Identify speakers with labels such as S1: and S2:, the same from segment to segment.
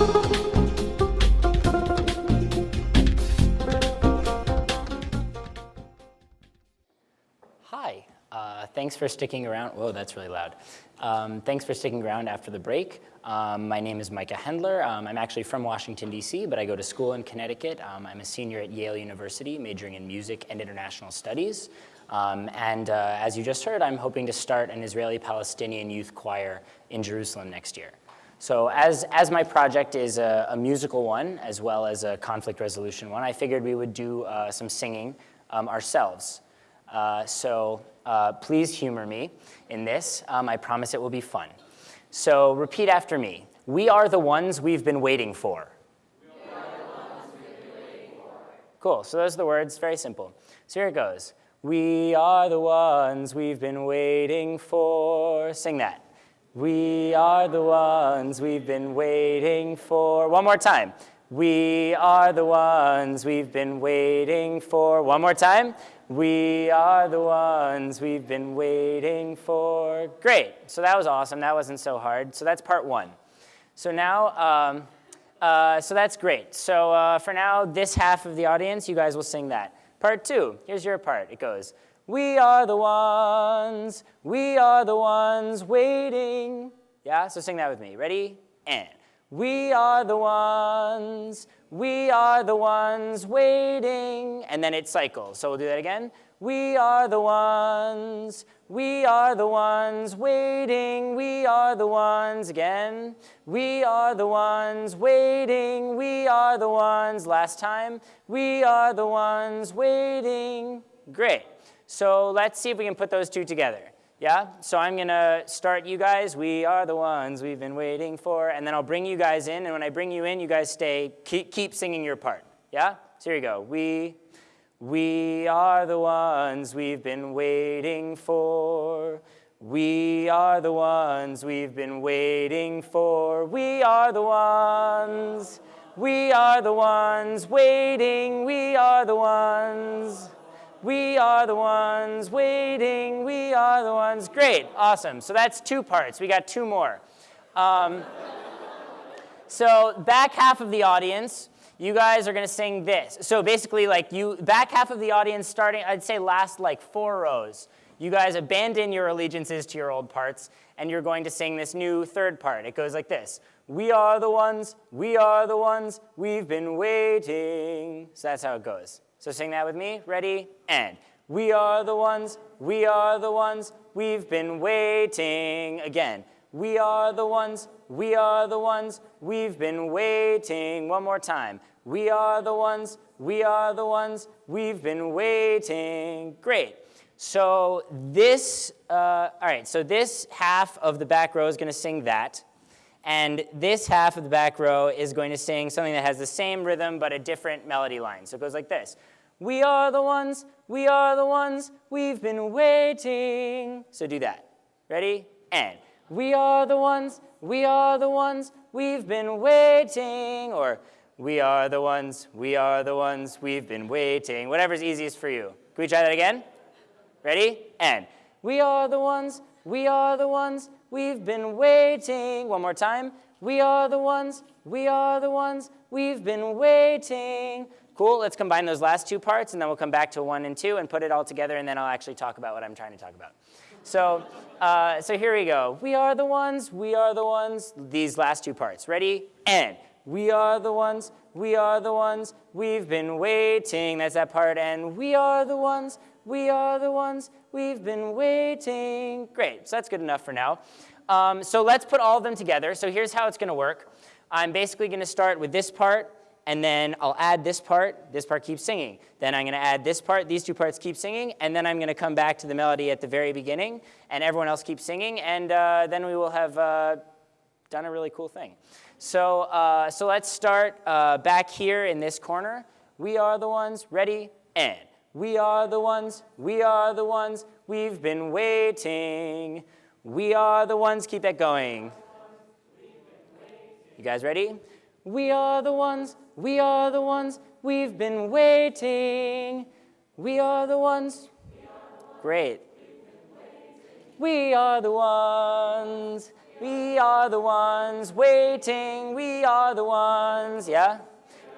S1: Hi, uh, thanks for sticking around. Whoa, that's really loud. Um, thanks for sticking around after the break. Um, my name is Micah Hendler. Um, I'm actually from Washington, D.C., but I go to school in Connecticut. Um, I'm a senior at Yale University, majoring in music and international studies. Um, and uh, as you just heard, I'm hoping to start an Israeli-Palestinian youth choir in Jerusalem next year. So as, as my project is a, a, musical one, as well as a conflict resolution one, I figured we would do uh, some singing um, ourselves. Uh, so uh, please humor me in this. Um, I promise it will be fun. So repeat after me. We are the ones we've been waiting for.
S2: Waiting for.
S1: Cool, so those are the words, very simple. So here it goes. We are the ones we've been waiting for. Sing that. We are the ones we've been waiting for. One more time. We are the ones we've been waiting for. One more time. We are the ones we've been waiting for. Great. So that was awesome. That wasn't so hard. So that's part one. So now, um, uh, so that's great. So uh, for now, this half of the audience, you guys will sing that. Part two, here's your part. It goes, we are the ones, we are the ones waiting. Yeah, so sing that with me. Ready? And. We are the ones, we are the ones waiting. And then it cycles. So we'll do that again. We are the ones, we are the ones waiting. We are the ones again. We are the ones waiting. We are the ones last time. We are the ones waiting. Great. So let's see if we can put those two together. Yeah, so I'm gonna start you guys. We are the ones we've been waiting for, and then I'll bring you guys in, and when I bring you in, you guys stay, keep, keep singing your part. Yeah, so here you go. We, we are the ones we've been waiting for. We are the ones we've been waiting for. We are the ones. We are the ones waiting. We are the ones. We are the ones waiting. We are the ones. Great, awesome. So that's two parts. We got two more. Um, so back half of the audience, you guys are going to sing this. So basically, like you, back half of the audience starting, I'd say last like four rows. You guys abandon your allegiances to your old parts, and you're going to sing this new third part. It goes like this. We are the ones, we are the ones, we've been waiting. So that's how it goes. So sing that with me. Ready? And. We are the ones, we are the ones, we've been waiting. Again. We are the ones, we are the ones, we've been waiting. One more time. We are the ones, we are the ones, we've been waiting. Great. So this, uh, all right, so this half of the back row is going to sing that. And this half of the back row is going to sing something that has the same rhythm but a different melody line. So it goes like this. We are the ones, we are the ones, we've been waiting. So do that. Ready? And. We are the ones, we are the ones, we've been waiting. Or we are the ones, we are the ones, we've been waiting. Whatever's easiest for you. Can we try that again? Ready? And. We are the ones, we are the ones, we've been waiting. One more time. We are the ones, we are the ones, we've been waiting. Cool, let's combine those last two parts and then we'll come back to one and two and put it all together and then I'll actually talk about what I'm trying to talk about. So, uh, so here we go. We are the ones, we are the ones, these last two parts. Ready? And. We are the ones, we are the ones, we've been waiting. That's that part. And we are the ones, we are the ones, we've been waiting. Great, so that's good enough for now. Um, so let's put all of them together. So here's how it's going to work. I'm basically going to start with this part, and then I'll add this part, this part keeps singing. Then I'm gonna add this part, these two parts keep singing, and then I'm gonna come back to the melody at the very beginning, and everyone else keeps singing, and uh, then we will have uh, done a really cool thing. So, uh, so let's start uh, back here in this corner. We are the ones, ready, and. We are the ones, we are the ones, we've been waiting. We are the ones, keep that going. You guys ready? We are the ones, we are the ones, we've been waiting. We are the ones. Great. We are the ones. We are the ones waiting, we are the ones, yeah?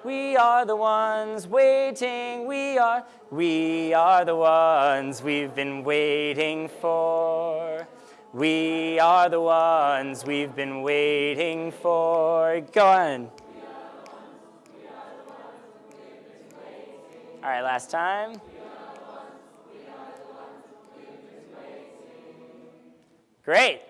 S1: We are the ones waiting, we are, we are the ones we've been waiting for. We are the ones we've been waiting for. Go on. All right, last time. Great.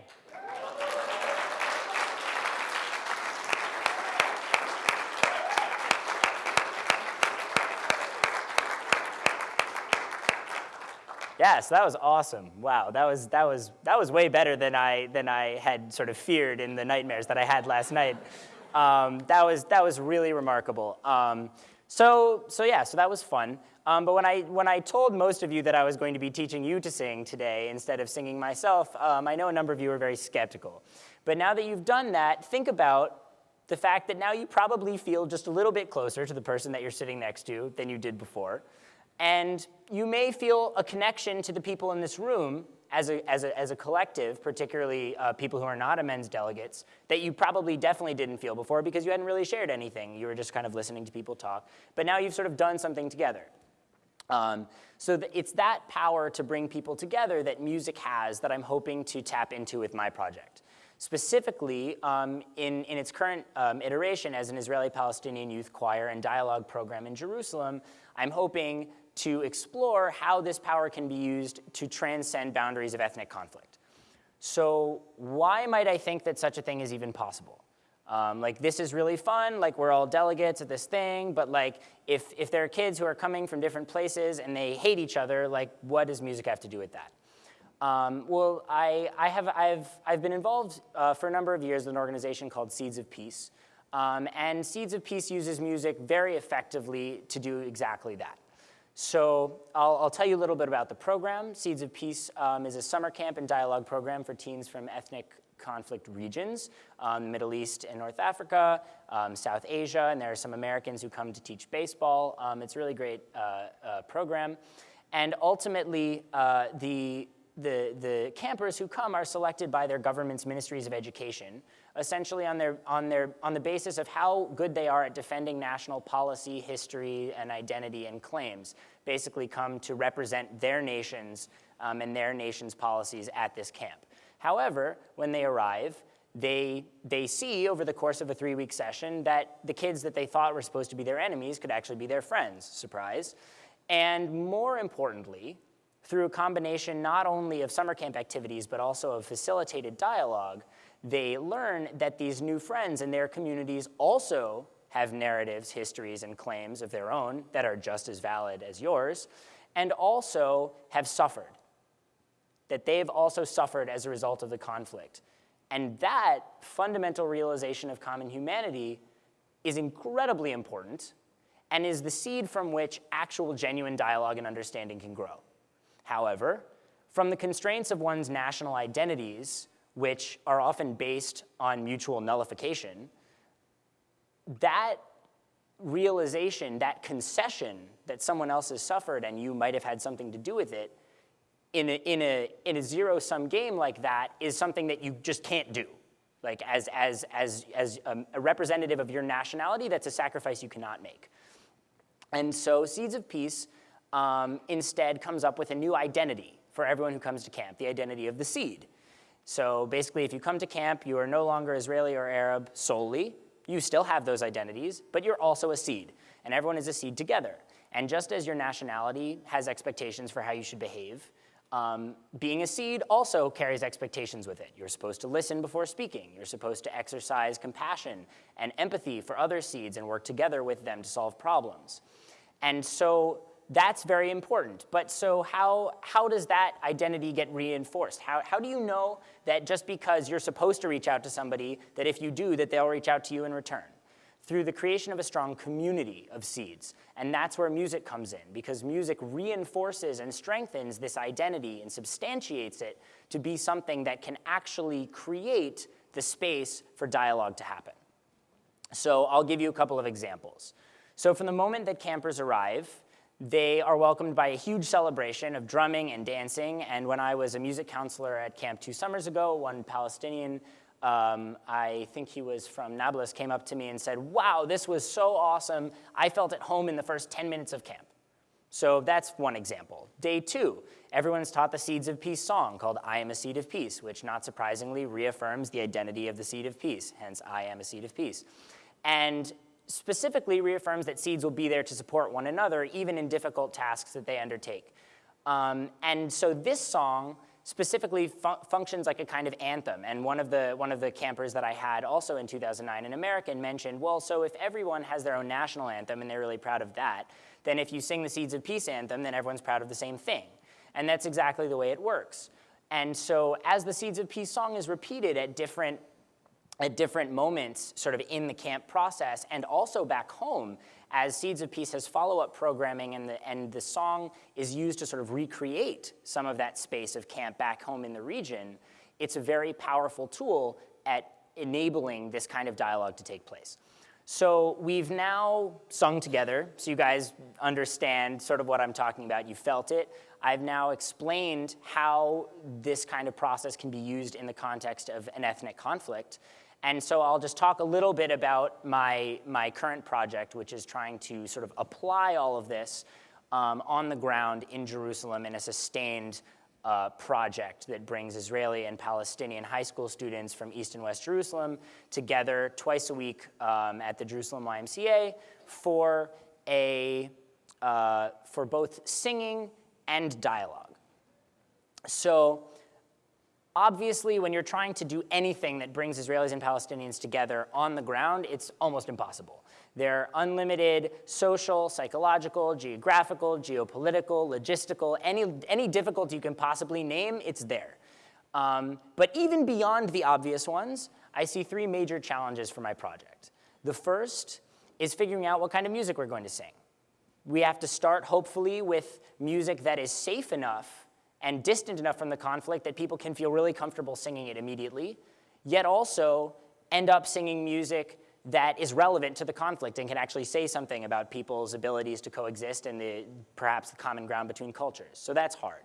S1: Yeah, so that was awesome. Wow, that was, that was, that was way better than I, than I had sort of feared in the nightmares that I had last night. Um, that, was, that was really remarkable. Um, so, so yeah, so that was fun. Um, but when I, when I told most of you that I was going to be teaching you to sing today instead of singing myself, um, I know a number of you were very skeptical. But now that you've done that, think about the fact that now you probably feel just a little bit closer to the person that you're sitting next to than you did before. And you may feel a connection to the people in this room as a, as a, as a collective, particularly uh, people who are not AMENDS delegates, that you probably definitely didn't feel before because you hadn't really shared anything. You were just kind of listening to people talk. But now you've sort of done something together. Um, so it's that power to bring people together that music has that I'm hoping to tap into with my project. Specifically, um, in, in its current um, iteration as an Israeli-Palestinian youth choir and dialogue program in Jerusalem, I'm hoping to explore how this power can be used to transcend boundaries of ethnic conflict. So why might I think that such a thing is even possible? Um, like this is really fun, like we're all delegates at this thing, but like if, if there are kids who are coming from different places and they hate each other, like what does music have to do with that? Um, well, I, I have, I've, I've been involved uh, for a number of years with an organization called Seeds of Peace. Um, and Seeds of Peace uses music very effectively to do exactly that. So I'll, I'll, tell you a little bit about the program. Seeds of Peace um, is a summer camp and dialogue program for teens from ethnic conflict regions, um, Middle East and North Africa, um, South Asia, and there are some Americans who come to teach baseball. Um, it's a really great uh, uh, program. And ultimately, uh, the, the, the campers who come are selected by their government's ministries of education, essentially on, their, on, their, on the basis of how good they are at defending national policy, history, and identity and claims, basically come to represent their nations um, and their nation's policies at this camp. However, when they arrive, they, they see over the course of a three-week session that the kids that they thought were supposed to be their enemies could actually be their friends, surprise. And more importantly, through a combination not only of summer camp activities, but also of facilitated dialogue, they learn that these new friends in their communities also have narratives, histories, and claims of their own that are just as valid as yours, and also have suffered, that they've also suffered as a result of the conflict. And that fundamental realization of common humanity is incredibly important and is the seed from which actual genuine dialogue and understanding can grow. However, from the constraints of one's national identities, which are often based on mutual nullification, that realization, that concession that someone else has suffered and you might have had something to do with it, in a, in a, in a zero-sum game like that is something that you just can't do. Like as, as, as, as a, a representative of your nationality, that's a sacrifice you cannot make. And so Seeds of Peace um, instead comes up with a new identity for everyone who comes to camp, the identity of the seed. So basically, if you come to camp, you are no longer Israeli or Arab solely. You still have those identities, but you're also a seed, and everyone is a seed together. And just as your nationality has expectations for how you should behave, um, being a seed also carries expectations with it. You're supposed to listen before speaking. You're supposed to exercise compassion and empathy for other seeds and work together with them to solve problems. And so that's very important. But so how, how does that identity get reinforced? How, how do you know that just because you're supposed to reach out to somebody, that if you do, that they'll reach out to you in return? Through the creation of a strong community of seeds. And that's where music comes in, because music reinforces and strengthens this identity and substantiates it to be something that can actually create the space for dialogue to happen. So I'll give you a couple of examples. So from the moment that campers arrive, they are welcomed by a huge celebration of drumming and dancing. And when I was a music counselor at camp two summers ago, one Palestinian, um, I think he was from Nablus, came up to me and said, wow, this was so awesome. I felt at home in the first 10 minutes of camp. So that's one example. Day two, everyone's taught the Seeds of Peace song called I Am a Seed of Peace, which not surprisingly reaffirms the identity of the Seed of Peace, hence I Am a Seed of Peace. And specifically reaffirms that seeds will be there to support one another, even in difficult tasks that they undertake. Um, and so this song specifically fu functions like a kind of anthem. And one of, the, one of the campers that I had also in 2009, an American, mentioned, well, so if everyone has their own national anthem and they're really proud of that, then if you sing the Seeds of Peace anthem, then everyone's proud of the same thing. And that's exactly the way it works. And so as the Seeds of Peace song is repeated at different at different moments sort of in the camp process and also back home as Seeds of Peace has follow-up programming and the, and the song is used to sort of recreate some of that space of camp back home in the region, it's a very powerful tool at enabling this kind of dialogue to take place. So we've now sung together, so you guys understand sort of what I'm talking about. You felt it. I've now explained how this kind of process can be used in the context of an ethnic conflict. And so I'll just talk a little bit about my, my current project, which is trying to sort of apply all of this um, on the ground in Jerusalem in a sustained uh, project that brings Israeli and Palestinian high school students from East and West Jerusalem together twice a week um, at the Jerusalem YMCA for, a, uh, for both singing and dialogue. So obviously, when you're trying to do anything that brings Israelis and Palestinians together on the ground, it's almost impossible. There are unlimited social, psychological, geographical, geopolitical, logistical, any, any difficulty you can possibly name, it's there. Um, but even beyond the obvious ones, I see three major challenges for my project. The first is figuring out what kind of music we're going to sing. We have to start, hopefully, with music that is safe enough and distant enough from the conflict that people can feel really comfortable singing it immediately, yet also end up singing music that is relevant to the conflict and can actually say something about people's abilities to coexist and the, perhaps the common ground between cultures. So that's hard.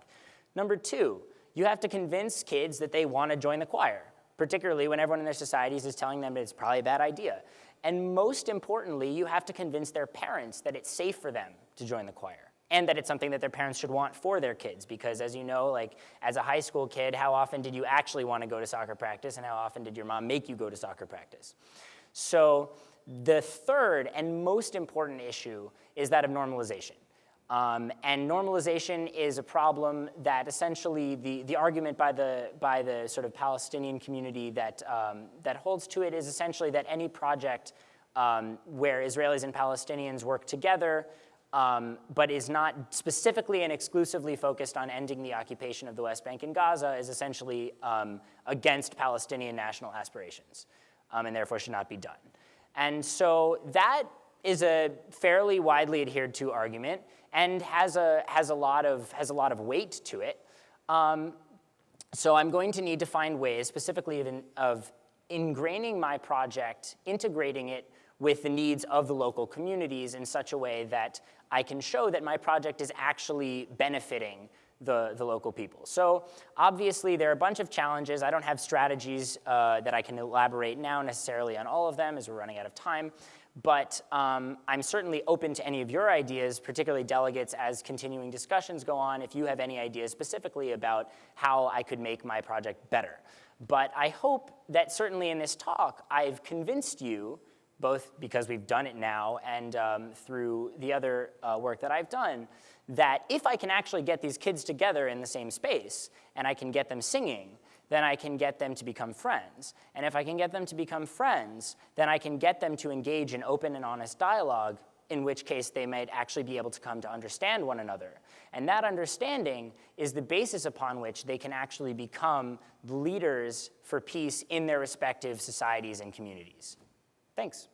S1: Number two, you have to convince kids that they want to join the choir, particularly when everyone in their societies is telling them it's probably a bad idea. And most importantly, you have to convince their parents that it's safe for them to join the choir and that it's something that their parents should want for their kids because as you know, like as a high school kid, how often did you actually want to go to soccer practice and how often did your mom make you go to soccer practice? So the third and most important issue is that of normalization. Um, and normalization is a problem that essentially the, the argument by the, by the sort of Palestinian community that, um, that holds to it is essentially that any project um, where Israelis and Palestinians work together um, but is not specifically and exclusively focused on ending the occupation of the West Bank and Gaza is essentially um, against Palestinian national aspirations um, and therefore should not be done. And so that is a fairly widely adhered to argument and has a, has a, lot, of, has a lot of weight to it. Um, so I'm going to need to find ways specifically of, of ingraining my project, integrating it with the needs of the local communities in such a way that I can show that my project is actually benefiting the, the local people. So obviously there are a bunch of challenges. I don't have strategies uh, that I can elaborate now necessarily on all of them as we're running out of time. But um, I'm certainly open to any of your ideas, particularly delegates, as continuing discussions go on, if you have any ideas specifically about how I could make my project better. But I hope that certainly in this talk, I've convinced you both because we've done it now and um, through the other uh, work that I've done, that if I can actually get these kids together in the same space and I can get them singing, then I can get them to become friends. And if I can get them to become friends, then I can get them to engage in open and honest dialogue, in which case they might actually be able to come to understand one another. And that understanding is the basis upon which they can actually become leaders for peace in their respective societies and communities. Thanks.